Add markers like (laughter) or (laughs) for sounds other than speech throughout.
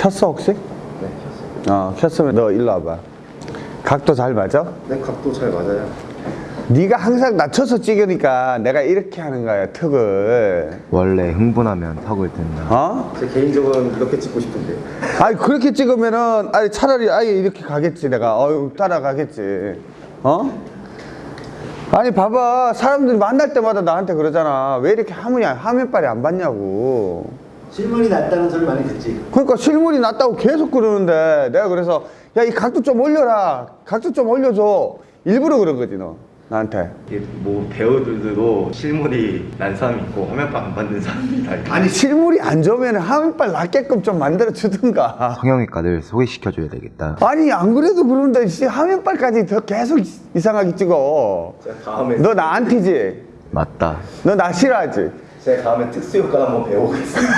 켰어 혹시? 네, 켰어요. 어 켰으면 너 일로 와봐 각도 잘 맞아? 네, 각도 잘 맞아요. 네가 항상 낮춰서 찍으니까 내가 이렇게 하는 거야 턱을 원래 흥분하면 턱을 든다. 어? 제 개인적으로는 이렇게 찍고 싶은데. 아니 그렇게 찍으면은 아니 차라리 아예 이렇게 가겠지 내가 어유 따라가겠지 어? 아니 봐봐 사람들이 만날 때마다 나한테 그러잖아 왜 이렇게 화면이 화면빨이 안 봤냐고 실물이 낫다는 소리 많이 듣지. 그러니까 실물이 낫다고 계속 그러는데 내가 그래서 야 이 각도 좀 올려라 각도 좀 올려줘 일부러 그런 거지 너 나한테 이게 뭐 배우들도 실물이 난 사람이 있고 화면빨 안 받는 사람이 다 있고 아니 실물이 안 좋으면 화면빨 낫게끔 좀 만들어 주든가 성형외과를 소개시켜줘야 되겠다. 아니 안 그래도 그러는데 씨 화면빨까지 더 계속 이상하게 찍어 너나 안티지? 맞다. 너 나 싫어하지? 제가 다음에 특수효과 한번 배워보겠습니다.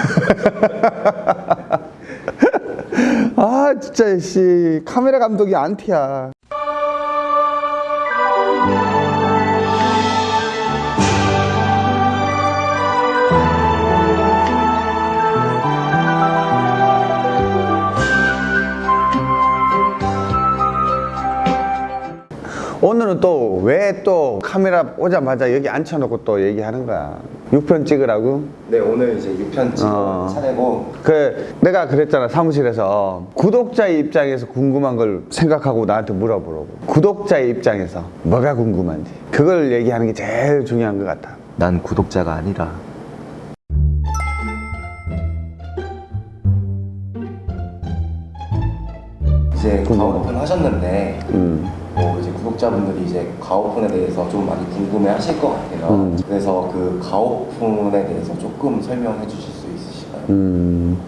(laughs) 아 진짜 씨 카메라 감독이 안티야 오늘은 또왜또 카메라 오자마자 여기 앉혀놓고 또 얘기하는 거야? 6편 찍으라고? 네, 오늘 이제 6편 찍어 어. 차례고. 그 내가 그랬잖아 사무실에서. 구독자의 입장에서 궁금한 걸 생각하고 나한테 물어보라고. 구독자의 입장에서 뭐가 궁금한지. 그걸 얘기하는 게 제일 중요한 것 같아. 난 구독자가 아니라. 이제 가오픈 하셨는데 음. 뭐 이제 구독자분들이 이제 가오픈에 대해서 좀 많이 궁금해 하실 것 같아요. 음. 그래서 그 가오픈에 대해서 조금 설명해 주실 수 있으실까요? 음,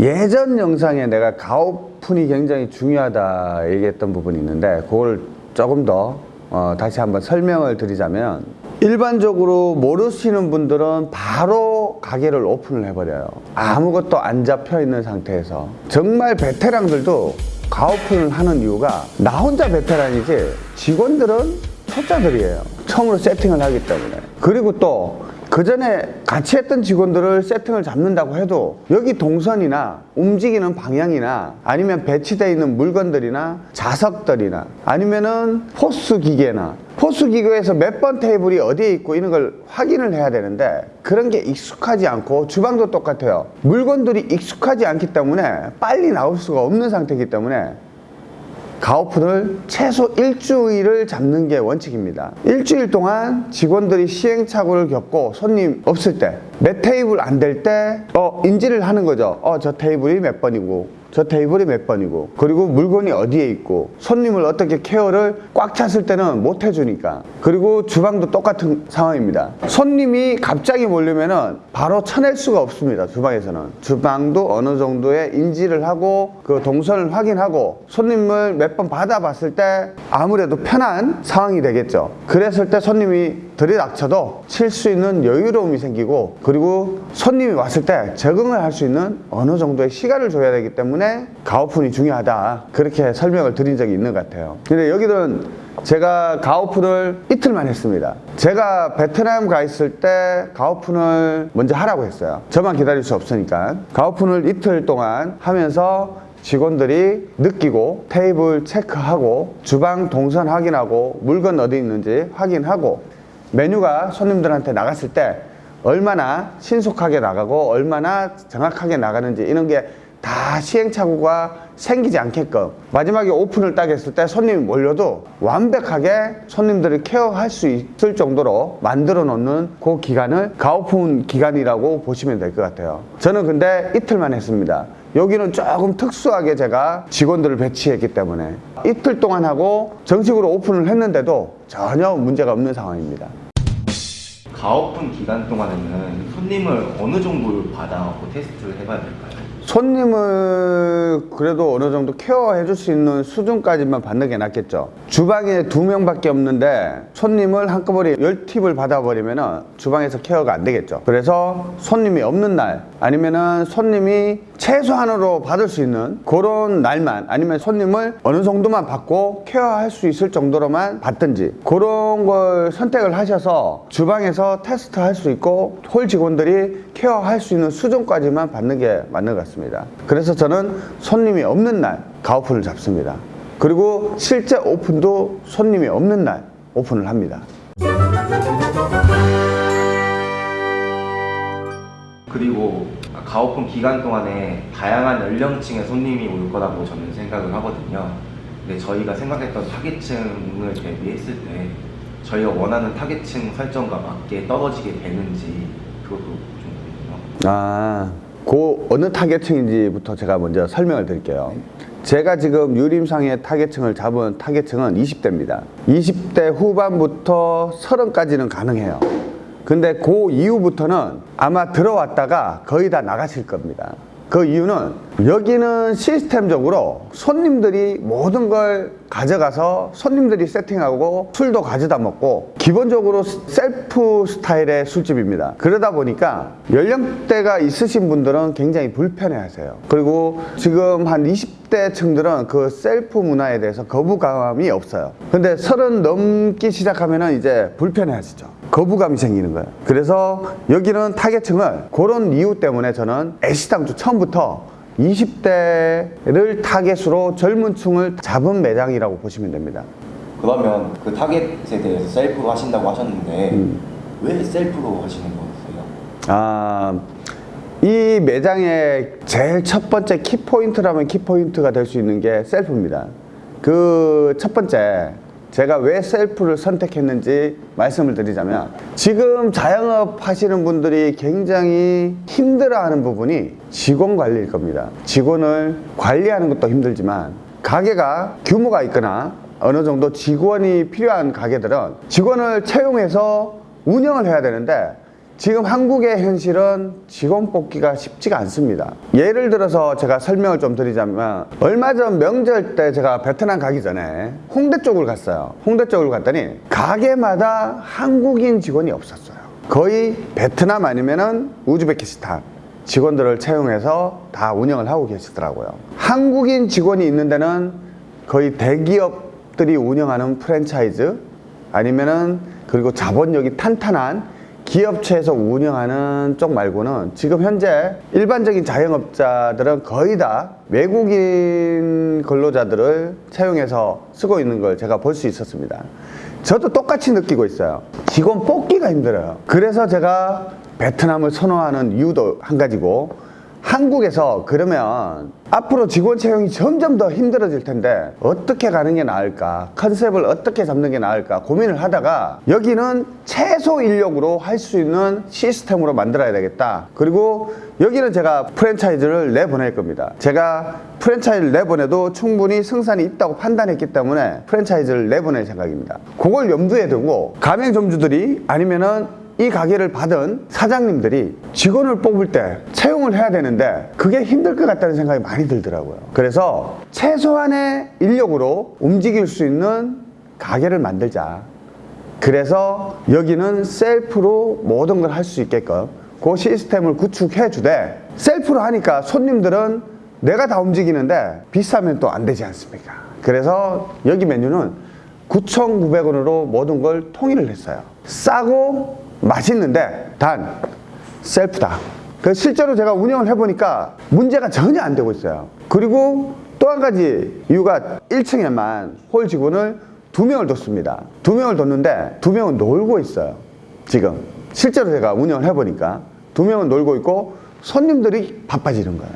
예전 영상에 내가 가오픈이 굉장히 중요하다 얘기했던 부분이 있는데 그걸 조금 더 어, 다시 한번 설명을 드리자면 일반적으로 모르시는 분들은 바로 가게를 오픈을 해버려요 아무것도 안 잡혀 있는 상태에서 정말 베테랑들도 가오픈을 하는 이유가 나 혼자 베테랑이지 직원들은 초짜들이에요. 처음으로 세팅을 하기 때문에. 그리고 또 그 전에 같이 했던 직원들을 세팅을 잡는다고 해도 여기 동선이나 움직이는 방향이나 아니면 배치되어 있는 물건들이나 좌석들이나 아니면은 POS 기계나 POS 기계에서 몇 번 테이블이 어디에 있고 이런 걸 확인을 해야 되는데 그런 게 익숙하지 않고 주방도 똑같아요. 물건들이 익숙하지 않기 때문에 빨리 나올 수가 없는 상태이기 때문에 가오픈을 최소 일주일을 잡는 게 원칙입니다. 일주일 동안 직원들이 시행착오를 겪고 손님 없을 때, 몇 테이블 안 될 때, 어, 인지를 하는 거죠. 어, 저 테이블이 몇 번이고, 저 테이블이 몇 번이고, 그리고 물건이 어디에 있고, 손님을 어떻게 케어를 꽉 찼을 때는 못 해주니까. 그리고 주방도 똑같은 상황입니다. 손님이 갑자기 몰리면 은 바로 쳐낼 수가 없습니다. 주방에서는. 주방도 어느 정도의 인지를 하고, 그 동선을 확인하고, 손님을 몇 번 받아봤을 때 아무래도 편한 상황이 되겠죠. 그랬을 때 손님이 들이닥쳐도 칠 수 있는 여유로움이 생기고, 그리고 손님이 왔을 때 적응을 할 수 있는 어느 정도의 시간을 줘야 되기 때문에 가오픈이 중요하다. 그렇게 설명을 드린 적이 있는 것 같아요. 근데 여기는 제가 가오픈을 이틀만 했습니다. 제가 베트남 가 있을 때 가오픈을 먼저 하라고 했어요. 저만 기다릴 수 없으니까. 가오픈을 이틀 동안 하면서 직원들이 느끼고 테이블 체크하고 주방 동선 확인하고 물건 어디 있는지 확인하고 메뉴가 손님들한테 나갔을 때 얼마나 신속하게 나가고 얼마나 정확하게 나가는지 이런 게 다 시행착오가 생기지 않게끔 마지막에 오픈을 딱 했을 때 손님이 몰려도 완벽하게 손님들을 케어할 수 있을 정도로 만들어 놓는 그 기간을 가오픈 기간이라고 보시면 될 것 같아요. 저는 근데 이틀만 했습니다. 여기는 조금 특수하게 제가 직원들을 배치했기 때문에 이틀 동안 하고 정식으로 오픈을 했는데도 전혀 문제가 없는 상황입니다 가오픈 기간 동안에는 손님을 어느 정도 받아갖고 테스트를 해봐야 될까요? 손님을 그래도 어느 정도 케어해 줄 수 있는 수준까지만 받는 게 낫겠죠 주방에 두 명밖에 없는데 손님을 한꺼번에 열 팀을 받아버리면 주방에서 케어가 안 되겠죠 그래서 손님이 없는 날 아니면 은 손님이 최소한으로 받을 수 있는 그런 날만 아니면 손님을 어느 정도만 받고 케어할 수 있을 정도로만 받든지 그런 걸 선택을 하셔서 주방에서 테스트 할 수 있고 홀 직원들이 케어할 수 있는 수준까지만 받는 게 맞는 것 같습니다. 그래서 저는 손님이 없는 날 가오픈을 잡습니다. 그리고 실제 오픈도 손님이 없는 날 오픈을 합니다. 그리고 가오픈 기간 동안에 다양한 연령층의 손님이 올 거라고 저는 생각을 하거든요. 근데 저희가 생각했던 타겟층을 대비했을 때 저희가 원하는 타겟층 설정과 맞게 떨어지게 되는지 그것도 좀 궁금해요. 아, 그 어느 타겟층인지부터 제가 먼저 설명을 드릴게요. 제가 지금 유림상의 타겟층을 잡은 타겟층은 20대입니다. 20대 후반부터 30까지는 가능해요. 근데 그 이후부터는 아마 들어왔다가 거의 다 나가실 겁니다. 그 이유는 여기는 시스템적으로 손님들이 모든 걸 가져가서 손님들이 세팅하고 술도 가져다 먹고 기본적으로 셀프 스타일의 술집입니다. 그러다 보니까 연령대가 있으신 분들은 굉장히 불편해 하세요. 그리고 지금 한 20대 층들은 그 셀프 문화에 대해서 거부감이 없어요. 근데 서른 넘기 시작하면은 이제 불편해 하시죠. 거부감이 생기는 거예요. 그래서 여기는 타겟층을 그런 이유 때문에 저는 애시당초 처음부터 20대를 타겟으로 젊은 층을 잡은 매장이라고 보시면 됩니다. 그러면 그 타겟에 대해서 셀프 하신다고 하셨는데 음. 왜 셀프로 하시는 거였어요? 아, 이 매장의 제일 첫 번째 키포인트라면 키포인트가 될 수 있는 게 셀프입니다. 그 첫 번째, 제가 왜 셀프를 선택했는지 말씀을 드리자면 지금 자영업 하시는 분들이 굉장히 힘들어하는 부분이 직원 관리일 겁니다. 직원을 관리하는 것도 힘들지만 가게가 규모가 있거나 어느 정도 직원이 필요한 가게들은 직원을 채용해서 운영을 해야 되는데 지금 한국의 현실은 직원 뽑기가 쉽지가 않습니다. 예를 들어서 제가 설명을 좀 드리자면 얼마 전 명절 때 제가 베트남 가기 전에 홍대 쪽을 갔어요. 홍대 쪽을 갔더니 가게마다 한국인 직원이 없었어요. 거의 베트남 아니면 은 우즈베키스탄 직원들을 채용해서 다 운영을 하고 계시더라고요. 한국인 직원이 있는 데는 거의 대기업들이 운영하는 프랜차이즈 아니면은 그리고 자본력이 탄탄한 기업체에서 운영하는 쪽 말고는 지금 현재 일반적인 자영업자들은 거의 다 외국인 근로자들을 채용해서 쓰고 있는 걸 제가 볼 수 있었습니다. 저도 똑같이 느끼고 있어요. 직원 뽑기가 힘들어요. 그래서 제가 베트남을 선호하는 이유도 한 가지고 한국에서 그러면 앞으로 직원 채용이 점점 더 힘들어질 텐데 어떻게 가는 게 나을까? 컨셉을 어떻게 잡는 게 나을까? 고민을 하다가 여기는 최소 인력으로 할 수 있는 시스템으로 만들어야 되겠다. 그리고 여기는 제가 프랜차이즈를 내보낼 겁니다. 제가 프랜차이즈를 내보내도 충분히 승산이 있다고 판단했기 때문에 프랜차이즈를 내보낼 생각입니다. 그걸 염두에 두고 가맹점주들이 아니면은 이 가게를 받은 사장님들이 직원을 뽑을 때 채용을 해야 되는데 그게 힘들 것 같다는 생각이 많이 들더라고요. 그래서 최소한의 인력으로 움직일 수 있는 가게를 만들자. 그래서 여기는 셀프로 모든 걸 할 수 있게끔 그 시스템을 구축해 주되 셀프로 하니까 손님들은 내가 다 움직이는데 비싸면 또 안 되지 않습니까? 그래서 여기 메뉴는 9,900원으로 모든 걸 통일을 했어요. 싸고 맛있는데 단 셀프다. 그 실제로 제가 운영을 해보니까 문제가 전혀 안 되고 있어요. 그리고 또 한 가지 이유가 1층에만 홀 직원을 두 명을 뒀습니다. 두 명을 뒀는데 두 명은 놀고 있어요. 지금 실제로 제가 운영을 해보니까 두 명은 놀고 있고 손님들이 바빠지는 거예요.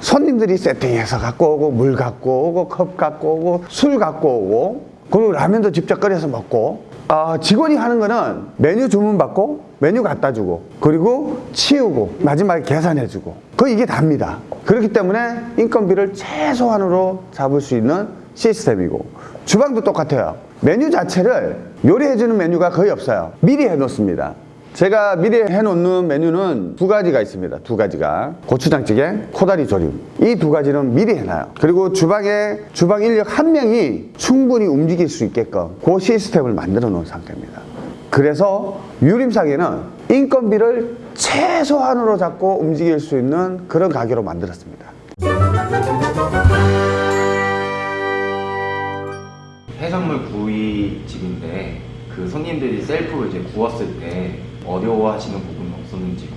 손님들이 세팅해서 갖고 오고 물 갖고 오고 컵 갖고 오고 술 갖고 오고 그리고 라면도 직접 끓여서 먹고 아, 직원이 하는 거는 메뉴 주문 받고 메뉴 갖다 주고 그리고 치우고 마지막에 계산해 주고. 그 이게 답니다. 그렇기 때문에 인건비를 최소한으로 잡을 수 있는 시스템이고. 주방도 똑같아요. 메뉴 자체를 요리해 주는 메뉴가 거의 없어요. 미리 해 놓습니다 제가 미리 해놓는 메뉴는 두 가지가 있습니다. 두 가지가 고추장찌개, 코다리 조림 이 두 가지는 미리 해놔요. 그리고 주방에 주방 인력 한 명이 충분히 움직일 수 있게끔 그 시스템을 만들어 놓은 상태입니다. 그래서 유림상에는 인건비를 최소한으로 잡고 움직일 수 있는 그런 가게로 만들었습니다. 해산물 구이 집인데 그 손님들이 셀프로 이제 구웠을 때 어려워하시는 부분은 없었는지.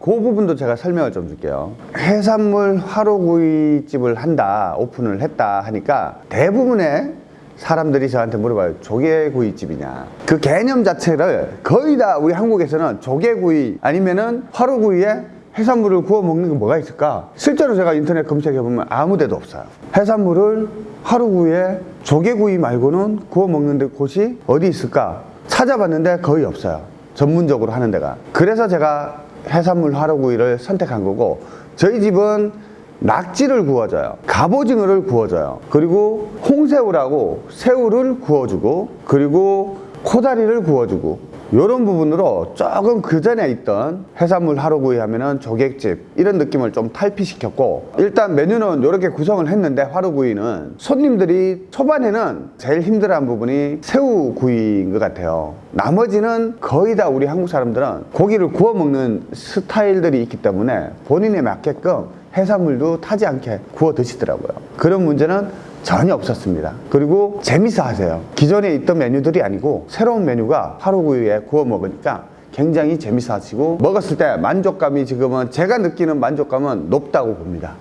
그 부분도 제가 설명을 좀 줄게요. 해산물 화로구이집을 한다, 오픈을 했다 하니까 대부분의 사람들이 저한테 물어봐요. 조개구이집이냐. 그 개념 자체를 거의 다 우리 한국에서는 조개구이 아니면은 화로구이에 해산물을 구워 먹는 게 뭐가 있을까? 실제로 제가 인터넷 검색해 보면 아무 데도 없어요. 해산물을 화로구이에 조개구이 말고는 구워 먹는 데 곳이 어디 있을까? 찾아봤는데 거의 없어요. 전문적으로 하는 데가. 그래서 제가 해산물 화로구이를 선택한 거고 저희 집은 낙지를 구워줘요. 갑오징어를 구워줘요. 그리고 홍새우라고 새우를 구워주고 그리고 코다리를 구워주고 이런 부분으로 조금 그 전에 있던 해산물 하루구이 하면은 조객집 이런 느낌을 좀 탈피시켰고 일단 메뉴는 이렇게 구성을 했는데 화루구이는 손님들이 초반에는 제일 힘들어한 부분이 새우구이인 것 같아요. 나머지는 거의 다 우리 한국 사람들은 고기를 구워 먹는 스타일들이 있기 때문에 본인에 맞게끔 해산물도 타지 않게 구워 드시더라고요. 그런 문제는 전혀 없었습니다. 그리고 재밌어 하세요. 기존에 있던 메뉴들이 아니고 새로운 메뉴가 하루구이에 구워 먹으니까 굉장히 재밌어 하시고 먹었을 때 만족감이 지금은 제가 느끼는 만족감은 높다고 봅니다.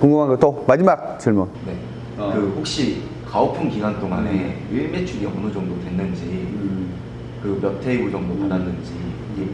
궁금한 거 또 마지막 질문. 네. 그 혹시 가오픈 기간 동안에 일매출이 어느 정도 됐는지 그몇 테이블 정도 받았는지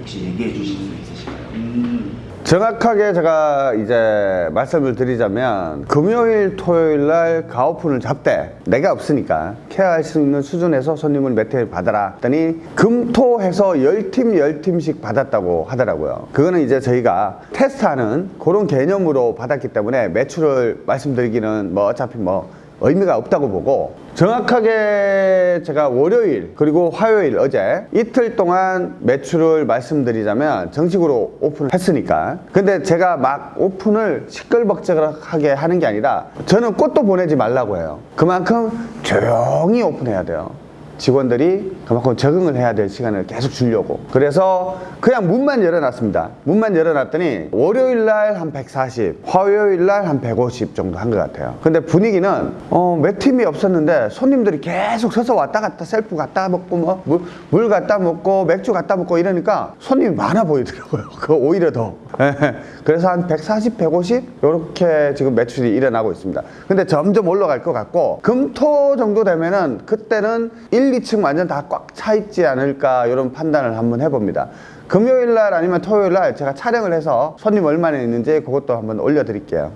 혹시 얘기해 주실 수 있으실까요? 정확하게 제가 이제 말씀을 드리자면 금요일 토요일 날 가오픈을 잡되 내가 없으니까 케어할 수 있는 수준에서 손님을 몇 회를 받아라 했더니 금토해서 10팀 10팀씩 받았다고 하더라고요. 그거는 이제 저희가 테스트하는 그런 개념으로 받았기 때문에 매출을 말씀드리기는 뭐 어차피 뭐 의미가 없다고 보고 정확하게 제가 월요일 그리고 화요일 어제 이틀 동안 매출을 말씀드리자면 정식으로 오픈을 했으니까. 근데 제가 막 오픈을 시끌벅적하게 하는 게 아니라 저는 꽃도 보내지 말라고 해요. 그만큼 조용히 오픈해야 돼요 직원들이 그만큼 적응을 해야 될 시간을 계속 주려고. 그래서 그냥 문만 열어놨습니다. 문만 열어놨더니 월요일 날 한 140 화요일 날 한 150 정도 한 것 같아요. 근데 분위기는 어, 몇 팀이 없었는데 손님들이 계속 서서 왔다 갔다 셀프 갖다 먹고 뭐 물, 물 갖다 먹고 맥주 갖다 먹고 이러니까 손님이 많아 보이더라고요. (laughs) 그 오히려 더. 예, (laughs) 그래서 한 140, 150 이렇게 지금 매출이 일어나고 있습니다. 근데 점점 올라갈 것 같고 금토 정도 되면은 그때는 1, 2층 완전 다 꽉 차 있지 않을까 이런 판단을 한번 해봅니다. 금요일 날 아니면 토요일 날 제가 촬영을 해서 손님 얼마나 있는지 그것도 한번 올려드릴게요.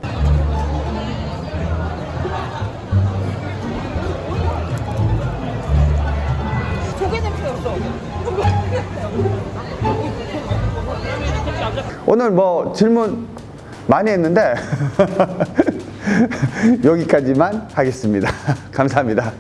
오늘 뭐 질문 많이 했는데 (laughs) 여기까지만 하겠습니다. (laughs) 감사합니다